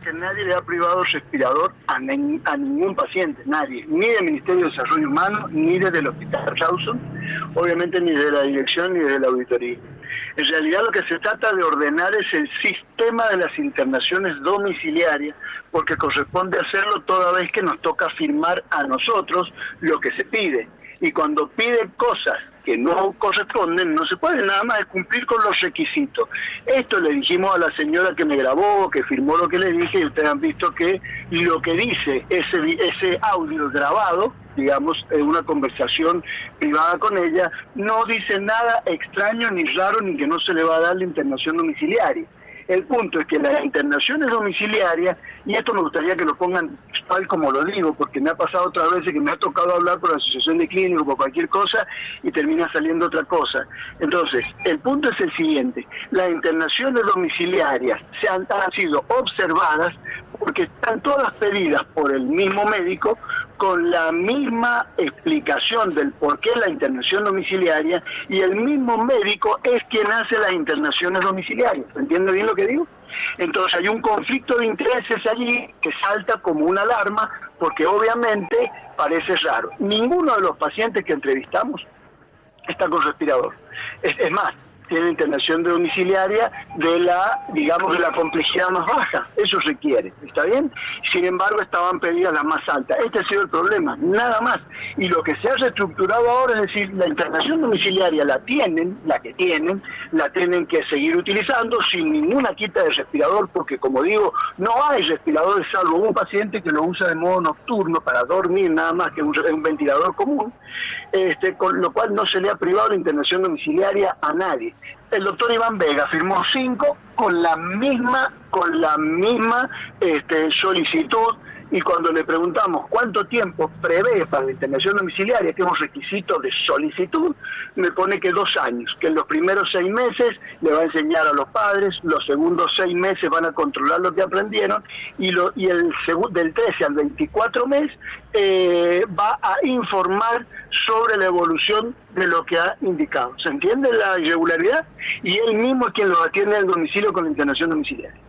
que nadie le ha privado respirador a, ningún paciente, nadie, ni del Ministerio de Desarrollo Humano, ni desde el Hospital Rawson, obviamente ni de la dirección ni de la auditoría. En realidad lo que se trata de ordenar es el sistema de las internaciones domiciliarias, porque corresponde hacerlo toda vez que nos toca firmar a nosotros lo que se pide. Y cuando piden cosas que no corresponden, no se puede nada más cumplir con los requisitos. Esto le dijimos a la señora que me grabó, que firmó lo que le dije, y ustedes han visto que lo que dice ese, ese audio grabado, digamos, en una conversación privada con ella, no dice nada extraño ni raro ni que no se le va a dar la internación domiciliaria. El punto es que las internaciones domiciliarias, y esto me gustaría que lo pongan tal como lo digo, porque me ha pasado otras veces que me ha tocado hablar por la asociación de clínicos, por cualquier cosa, y termina saliendo otra cosa. Entonces, el punto es el siguiente, las internaciones domiciliarias se han, han sido observadas porque están todas pedidas por el mismo médico con la misma explicación del por qué la internación domiciliaria y el mismo médico es quien hace las internaciones domiciliarias. ¿Entiende bien lo que digo? Entonces hay un conflicto de intereses allí que salta como una alarma porque obviamente parece raro. Ninguno de los pacientes que entrevistamos está con respirador. Es, es más, tiene internación domiciliaria de la, digamos, de la complejidad más baja. Eso requiere, ¿está bien? Sin embargo, estaban pedidas las más altas. Este ha sido el problema, nada más. Y lo que se ha reestructurado ahora es decir, la internación domiciliaria la tienen, la que tienen, la tienen que seguir utilizando sin ninguna quita de respirador, porque como digo, no hay respiradores salvo un paciente que lo usa de modo nocturno para dormir, nada más que un, un ventilador común, este, con lo cual no se le ha privado la internación domiciliaria a nadie. El doctor Iván Vega firmó cinco con la misma, con la misma este, solicitud y cuando le preguntamos cuánto tiempo prevé para la internación domiciliaria, que es un requisito de solicitud, me pone que dos años, que en los primeros seis meses le va a enseñar a los padres, los segundos seis meses van a controlar lo que aprendieron y, lo, y el del 13 al 24 mes eh, va a informar sobre la evolución de lo que ha indicado. ¿Se entiende la irregularidad? Y él mismo es quien lo atiende al domicilio con la internación domiciliaria.